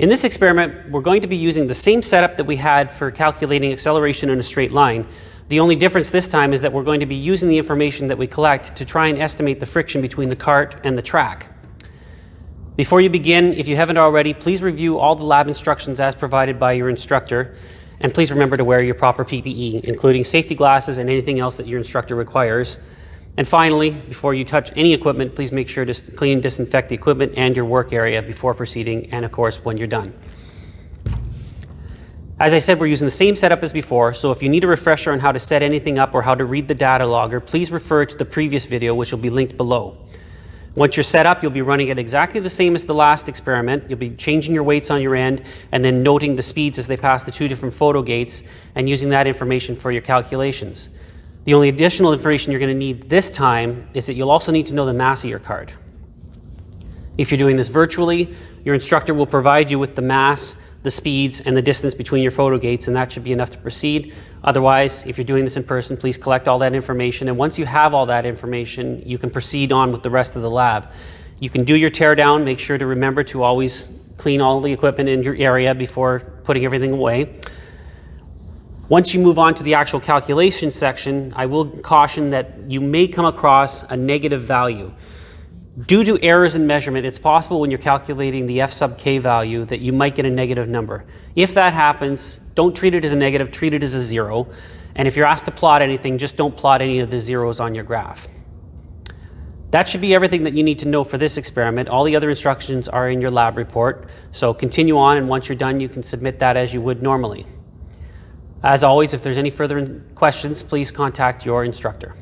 In this experiment, we're going to be using the same setup that we had for calculating acceleration in a straight line. The only difference this time is that we're going to be using the information that we collect to try and estimate the friction between the cart and the track. Before you begin, if you haven't already, please review all the lab instructions as provided by your instructor, and please remember to wear your proper PPE, including safety glasses and anything else that your instructor requires. And finally, before you touch any equipment, please make sure to clean and disinfect the equipment and your work area before proceeding, and of course, when you're done. As I said, we're using the same setup as before, so if you need a refresher on how to set anything up or how to read the data logger, please refer to the previous video, which will be linked below. Once you're set up, you'll be running it exactly the same as the last experiment. You'll be changing your weights on your end and then noting the speeds as they pass the two different photo gates and using that information for your calculations. The only additional information you're going to need this time is that you'll also need to know the mass of your card. If you're doing this virtually, your instructor will provide you with the mass, the speeds, and the distance between your photo gates, and that should be enough to proceed. Otherwise, if you're doing this in person, please collect all that information, and once you have all that information, you can proceed on with the rest of the lab. You can do your teardown, make sure to remember to always clean all the equipment in your area before putting everything away. Once you move on to the actual calculation section, I will caution that you may come across a negative value. Due to errors in measurement, it's possible when you're calculating the f sub k value that you might get a negative number. If that happens, don't treat it as a negative, treat it as a zero. And if you're asked to plot anything, just don't plot any of the zeros on your graph. That should be everything that you need to know for this experiment. All the other instructions are in your lab report. So continue on, and once you're done, you can submit that as you would normally. As always, if there's any further questions, please contact your instructor.